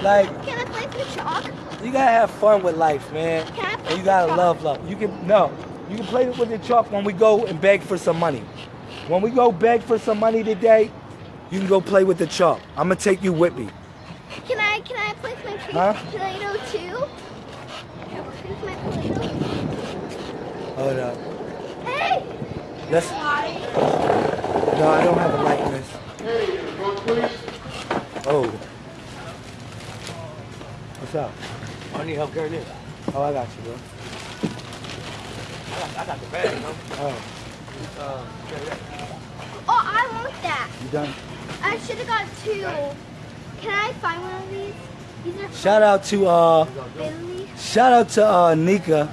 Like, can I play with chalk? you gotta have fun with life, man. Can I play And you gotta with love love. You can no. You can play with the chalk when we go and beg for some money. When we go beg for some money today, you can go play with the chalk. I'm gonna take you with me. Can I can I play with my Huh? Play-Doh too? Can I play with my Play-Doh? Hold up. Hey! Let's. No, I don't have a likeness. Oh. What's up? I need help carrying this. Oh, I got you, bro. I got, I got the bag, you? Oh, Uh. Oh, I want that. you done? I should have got two. Can I find one of these? These are Shout out to uh Billy. shout out to uh Nika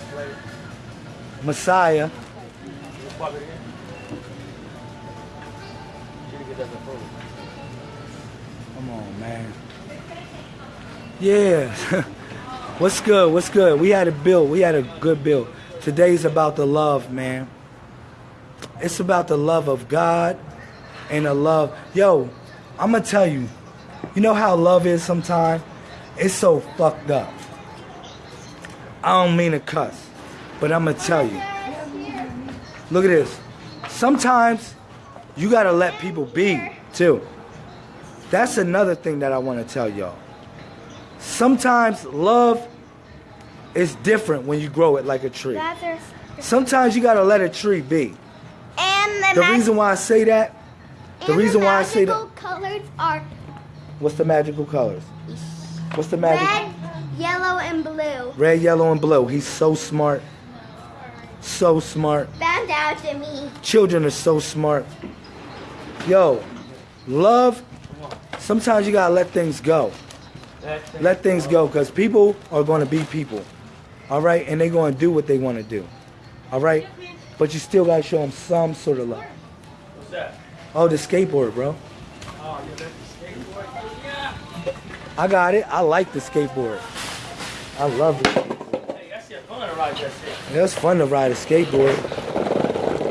Messiah. Man. Yeah. What's good? What's good? We had a build. We had a good build. Today's about the love, man. It's about the love of God and the love. Yo, I'm gonna tell you. You know how love is sometimes? It's so fucked up. I don't mean to cuss, but I'm gonna tell you. Look at this. Sometimes you gotta let people be too. That's another thing that I want to tell y'all. Sometimes love is different when you grow it like a tree. Sometimes you gotta let a tree be. And the, The reason why I say that, the reason why I say that, colors are what's the magical colors? What's the magic? red, yellow, and blue. Red, yellow, and blue. He's so smart. So smart. Bow down to me. Children are so smart. Yo, love, sometimes you gotta let things go. Let things go because people are going to be people. All right? And they're going to do what they want to do. All right? But you still got to show them some sort of love. What's that? Oh, the skateboard, bro. Oh, the skateboard? Yeah. I got it. I like the skateboard. I love it. Hey, that's fun to ride that shit. It's fun to ride a skateboard.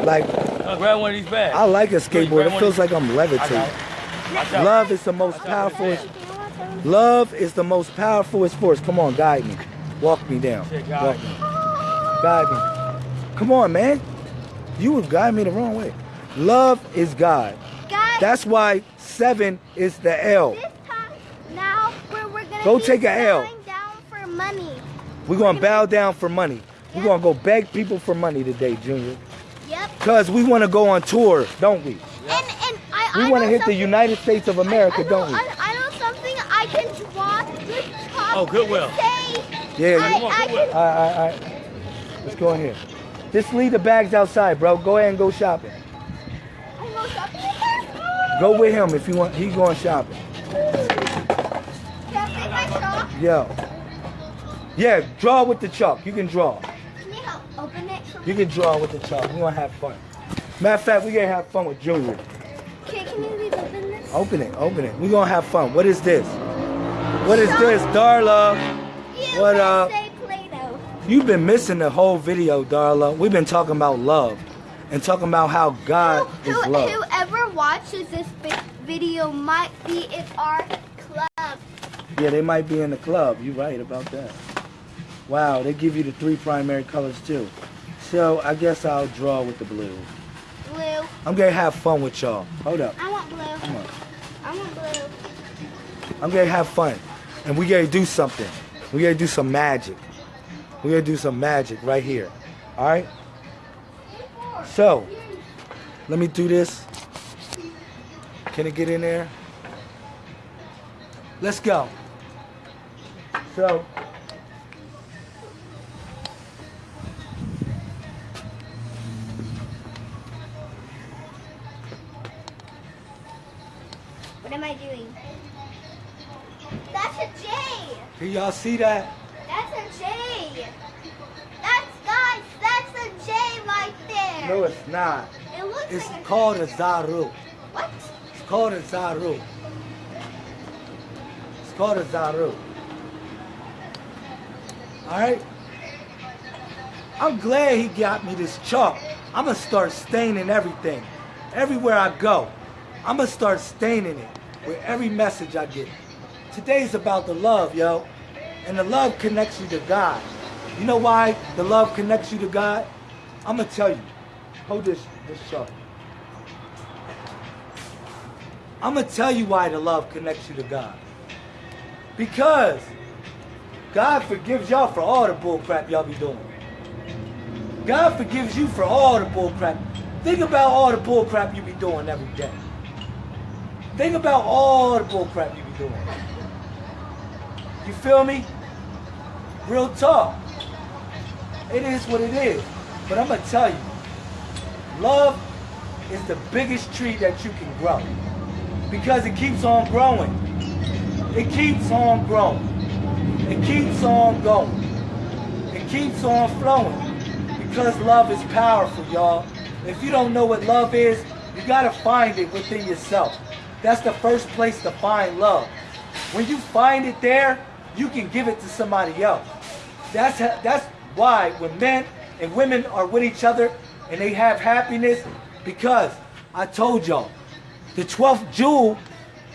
Like, Uh, grab one of these bags. I like a skateboard. It feels like I'm levitating. It. Watch out. Love is the most powerful. Love is the most powerful force. Come on, guide me. Walk me down. Walk guide me. Guide me. Come on, man. You would guide me the wrong way. Love is God. Guys, That's why seven is the L. this time now we're, we're gonna Go be take a L. bowing down for money. We're gonna bow down for money. We're gonna go beg people for money today, Junior. Yep. Cause we wanna go on tour, don't we? And and I We wanna hit the United States of America, I, I don't we? I, I know something. I can draw this top. Oh, Goodwill. Say, Yeah, I, you- I can. All right, all right, all right. Let's go in here. Just leave the bags outside, bro. Go ahead and go shopping. I go shopping. Go with him if you want. He's going shopping. Can I take my chalk? Yo. Yeah, draw with the chalk. You can draw. Can you help open it? You can draw with the chalk. We're gonna have fun. Matter of fact, we're gonna have fun with Junior. Okay, can you open this? Open it, open it. We're gonna have fun. What is this? What is this, Darla? You What, can uh. You've been missing the whole video, Darla. We've been talking about love and talking about how God Who, is who, love. whoever watches this video might be in our club. Yeah, they might be in the club. You're right about that. Wow, they give you the three primary colors too. So I guess I'll draw with the blue. Blue. I'm gonna have fun with y'all. Hold up. I want blue. Come on. I want blue. I'm gonna have fun. And we gotta do something. We gotta do some magic. We gotta do some magic right here. Alright? So, let me do this. Can it get in there? Let's go. So, can y'all see that? That's a J. That's guys. That's a J right there. No, it's not. It looks It's like a called a Zaru. What? It's called a Zaru. It's called a Zaru. Alright? I'm glad he got me this chalk. I'm gonna start staining everything. Everywhere I go, I'm gonna start staining it with every message I get. Today's about the love, yo. And the love connects you to God. You know why the love connects you to God? I'm gonna tell you. Hold this this chalk. I'm gonna tell you why the love connects you to God. Because God forgives y'all for all the bull crap y'all be doing. God forgives you for all the bull crap. Think about all the bull crap you be doing every day. Think about all the bull crap you be doing. You feel me? Real talk. It is what it is. But I'm gonna tell you, love is the biggest tree that you can grow because it keeps on growing. It keeps on growing. It keeps on going. It keeps on flowing. Because love is powerful, y'all. If you don't know what love is, you gotta find it within yourself. That's the first place to find love. When you find it there, you can give it to somebody else. That's ha- that's why when men and women are with each other and they have happiness, because I told y'all, the 12th jewel,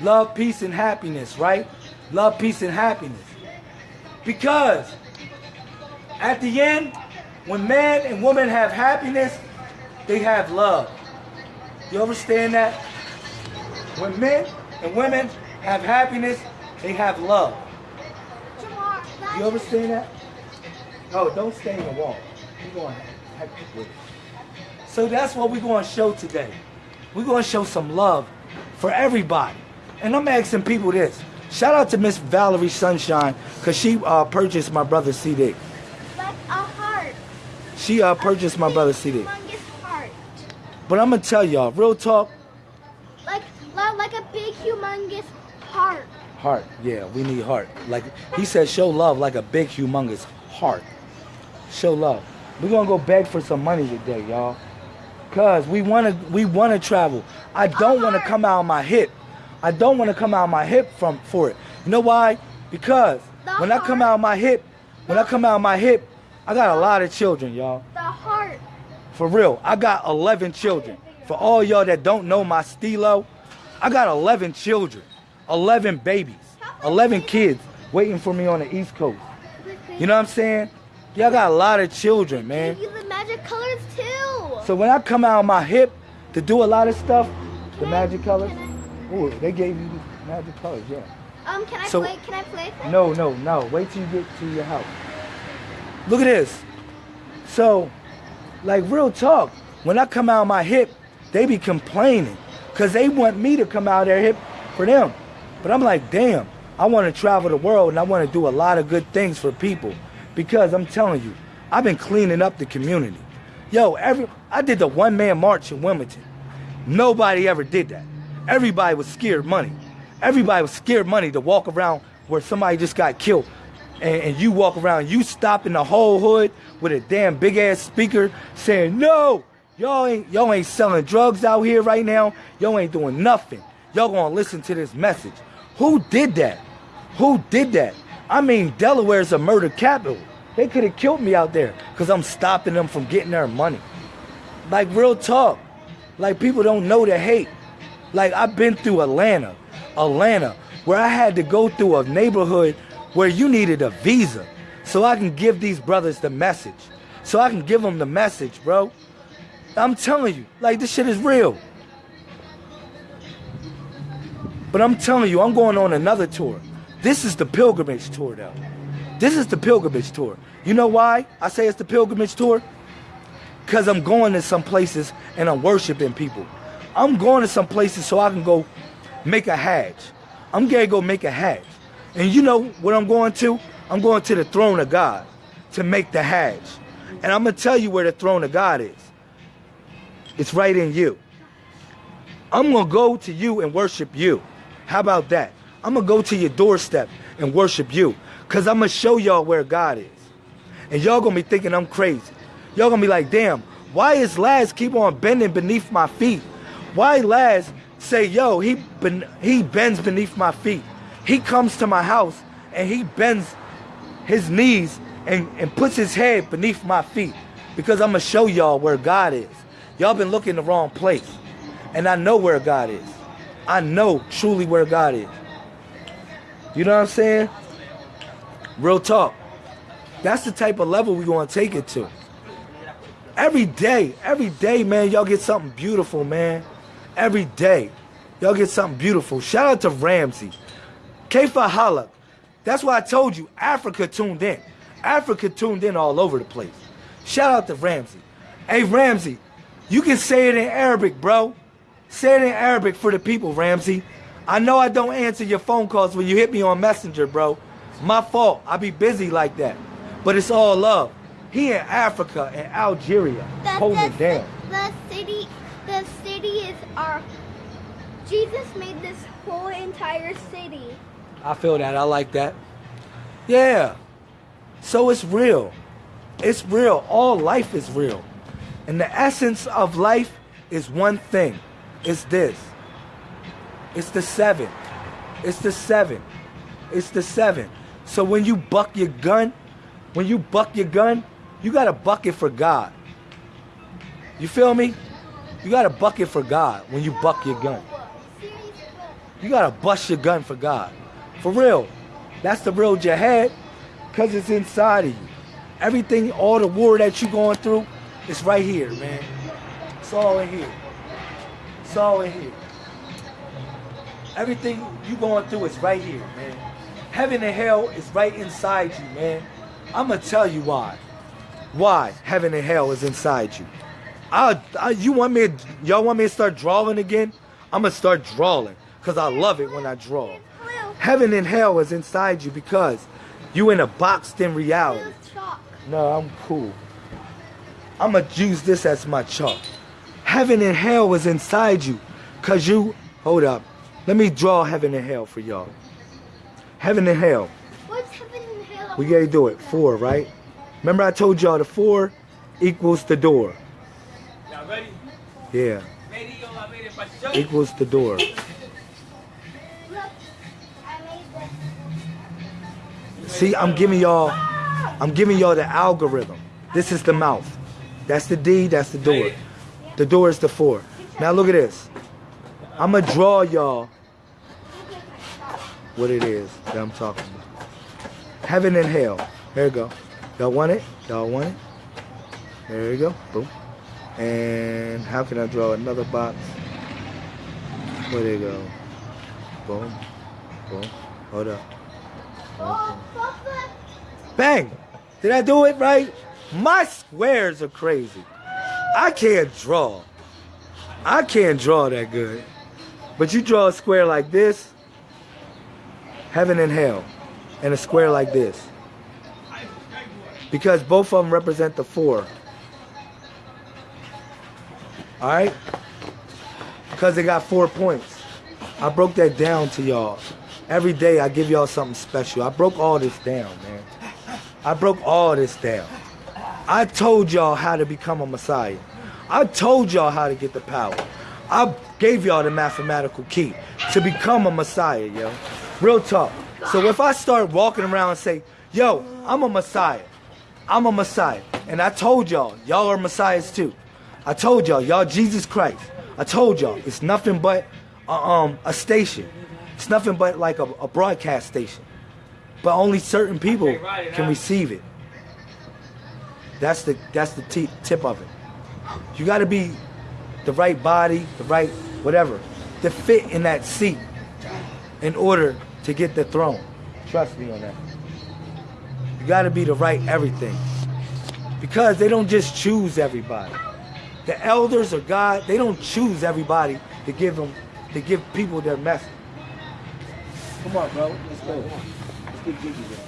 love, peace, and happiness, right? Love, peace, and happiness. Because at the end, when man and woman have happiness, they have love. You understand that? When men and women have happiness, they have love. You understand that? Oh, don't stay in the wall. You're going hectic with it. So that's what we're going to show today. We're going to show some love for everybody. And I'm asking people this. Shout out to Miss Valerie Sunshine because she uh, purchased my brother's CD. like a heart. She uh, purchased my brother's CD. Humongous heart. But I'm going to tell y'all, real talk, Like, like, like a big, humongous heart. heart. Yeah, we need heart. Like he said, show love like a big, humongous heart. Show love. We're gonna go beg for some money today, y'all. Cause we wanna we wanna travel. I don't wanna come out of my hip. I don't wanna come out of my hip from for it. You know why? Because when I come out of my hip, when I come out of my hip, I got a lot of children, y'all. The heart. For real, I got 11 children. For all y'all that don't know my stilo, I got 11 children, 11 babies, 11 kids waiting for me on the East Coast. You know what I'm saying? Y'all got a lot of children, man. Give you the magic colors too. So when I come out of my hip to do a lot of stuff, the Can I- magic colors, ooh, they gave you the magic colors, yeah. Um, can I So- play? Can I play? No, no, no. Wait till you get to your house. Look at this. So, like real talk, when I come out of my hip, they be complaining because they want me to come out of their hip for them. But I'm like, damn, I want to travel the world and I want to do a lot of good things for people because I'm telling you, I've been cleaning up the community. Yo, every I did the one man march in Wilmington. Nobody ever did that. Everybody was scared money. Everybody was scared money to walk around where somebody just got killed. And, and you walk around, you stop in the whole hood with a damn big ass speaker saying, No, y'all ain't y'all ain't selling drugs out here right now. Y'all ain't doing nothing. Y'all gonna listen to this message. Who did that? Who did that? I mean, Delaware's a murder capital. They could have killed me out there because I'm stopping them from getting their money. Like real talk. Like people don't know the hate. Like I've been through Atlanta, Atlanta, where I had to go through a neighborhood where you needed a visa so I can give these brothers the message. So I can give them the message, bro. I'm telling you, like this shit is real. But I'm telling you, I'm going on another tour. This is the pilgrimage tour, though. This is the pilgrimage tour. You know why I say it's the pilgrimage tour? Because I'm going to some places and I'm worshiping people. I'm going to some places so I can go make a hajj. I'm going to go make a hajj. And you know what I'm going to? I'm going to the throne of God to make the hajj. And I'm going to tell you where the throne of God is. It's right in you. I'm going to go to you and worship you. How about that? I'm going to go to your doorstep and worship you because I'm going to show y'all where God is. And y'all going to be thinking I'm crazy. Y'all going to be like, damn, why is Laz keep on bending beneath my feet? Why Laz say, yo, he, ben- he bends beneath my feet. He comes to my house and he bends his knees and, and puts his head beneath my feet because I'm going to show y'all where God is. Y'all been looking the wrong place. And I know where God is. I know truly where God is. You know what I'm saying? Real talk. That's the type of level we're going to take it to. Every day, every day, man, y'all get something beautiful, man. Every day. Y'all get something beautiful. Shout out to Ramsey. Kefa Halak. That's why I told you, Africa tuned in. Africa tuned in all over the place. Shout out to Ramsey. Hey, Ramsey, you can say it in Arabic, bro. Say it in Arabic for the people, Ramsey. I know I don't answer your phone calls when you hit me on Messenger, bro. My fault. I be busy like that. But it's all love. He in Africa and Algeria The, holding the, down. the city, the city is our. Jesus made this whole entire city. I feel that. I like that. Yeah. So it's real. It's real. All life is real. And the essence of life is one thing. It's this. It's the seven. It's the seven. It's the seven. So when you buck your gun, when you buck your gun, you gotta buck it for God. You feel me? You gotta buck it for God when you buck your gun. You gotta bust your gun for God. For real. That's the real jihad, because it's inside of you. Everything, all the war that you're going through, it's right here, man. It's all in here. It's all in here. Everything you going through is right here, man. Heaven and hell is right inside you, man. I'm gonna tell you why. Why heaven and hell is inside you. I, I you want me? To, y'all want me to start drawing again? I'm gonna start drawing because I love it when I draw. Heaven and hell is inside you because you in a boxed in reality. No, I'm cool. I'm gonna use this as my chalk. Heaven and hell is inside you. Cause you, hold up. Let me draw heaven and hell for y'all. Heaven and hell. What's heaven and hell? We gotta do it. Four, right? Remember I told y'all the four equals the door. Y'all ready? Yeah. Ready, y'all ready for show? Equals the door. Look, I made this. See, I'm giving y'all I'm giving y'all the algorithm. This is the mouth. That's the D, that's the door. The door is the four. Now look at this. I'm gonna draw y'all what it is that I'm talking about. Heaven and hell. There you go. Y'all want it? Y'all want it? There you go. Boom. And how can I draw another box? Where they go? Boom. Boom. Hold up. Papa. Bang! Did I do it right? My squares are crazy. I can't draw. I can't draw that good. But you draw a square like this, heaven and hell, and a square like this. Because both of them represent the four. Alright? Because they got four points. I broke that down to y'all. Every day I give y'all something special. I broke all this down, man. I broke all this down. I told y'all how to become a Messiah. I told y'all how to get the power. I gave y'all the mathematical key to become a Messiah, yo. Real talk. So if I start walking around and say, yo, I'm a Messiah. I'm a Messiah. And I told y'all, y'all are Messiahs too. I told y'all, y'all Jesus Christ. I told y'all, it's nothing but a, um, a station. It's nothing but like a, a broadcast station. But only certain people can receive it. That's the that's the tip of it. You got to be the right body, the right whatever, to fit in that seat in order to get the throne. Trust me on that. You got to be the right everything. Because they don't just choose everybody. The elders or God, they don't choose everybody to give them to give people their message. Come on, bro. Let's go. Let's get jiggy it.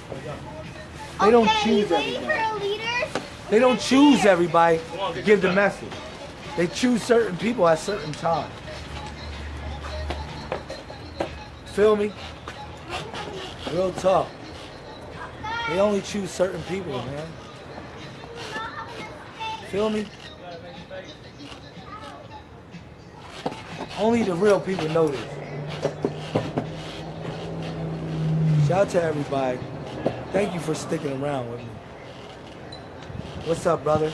They don't okay, choose everybody. for a leader? They don't choose everybody to give the message. They choose certain people at certain times. Feel me? Real talk. They only choose certain people, man. Feel me? Only the real people know this. Shout out to everybody. Thank you for sticking around with me. What's up, brother?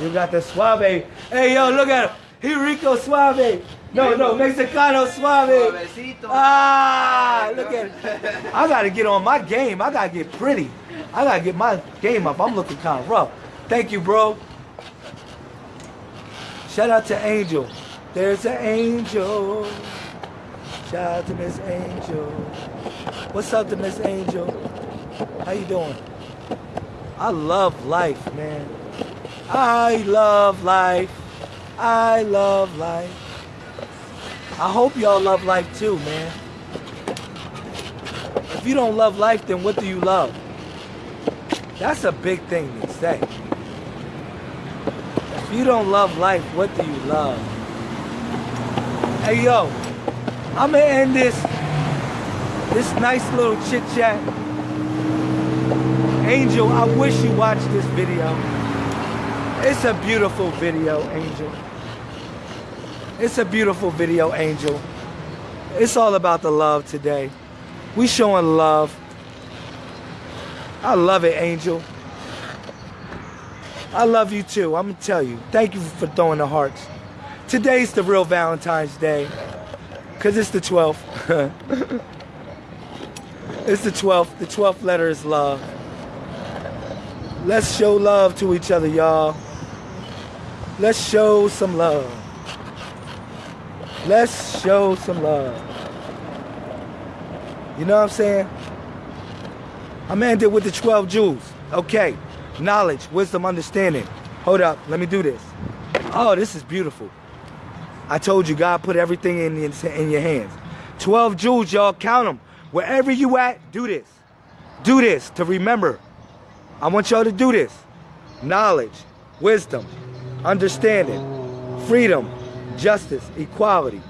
You got the suave. Hey, yo, look at him. He Rico Suave. No, no, Mexicano Suave. Ah, look at it. I gotta get on my game. I gotta get pretty. I gotta get my game up. I'm looking kind of rough. Thank you, bro. Shout out to Angel. There's an angel. Shout out to Miss Angel. What's up to Miss Angel? How you doing? I love life, man. I love life. I love life. I hope y'all love life too, man. If you don't love life, then what do you love? That's a big thing to say. If you don't love life, what do you love? Hey yo, I'm gonna end this this nice little chit chat Angel, I wish you watched this video. It's a beautiful video, Angel. It's a beautiful video, Angel. It's all about the love today. We showing love. I love it, Angel. I love you too. I'm gonna tell you. Thank you for throwing the hearts. Today's the real Valentine's Day. Cause it's the 12th. it's the 12th. The 12th letter is love. Let's show love to each other, y'all. Let's show some love. Let's show some love. You know what I'm saying? I'm ended with the 12 jewels. Okay. Knowledge, wisdom, understanding. Hold up. Let me do this. Oh, this is beautiful. I told you God put everything in, in, in your hands. 12 jewels, y'all. Count them. Wherever you at, do this. Do this to remember. I want y'all to do this. Knowledge, wisdom, understanding, freedom, justice, equality,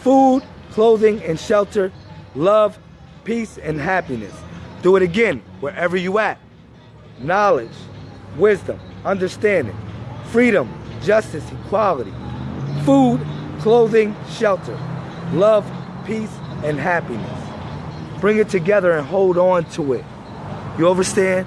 food, clothing, and shelter, love, peace, and happiness. Do it again, wherever you at. Knowledge, wisdom, understanding, freedom, justice, equality, food, clothing, shelter, love, peace, and happiness. Bring it together and hold on to it. You understand?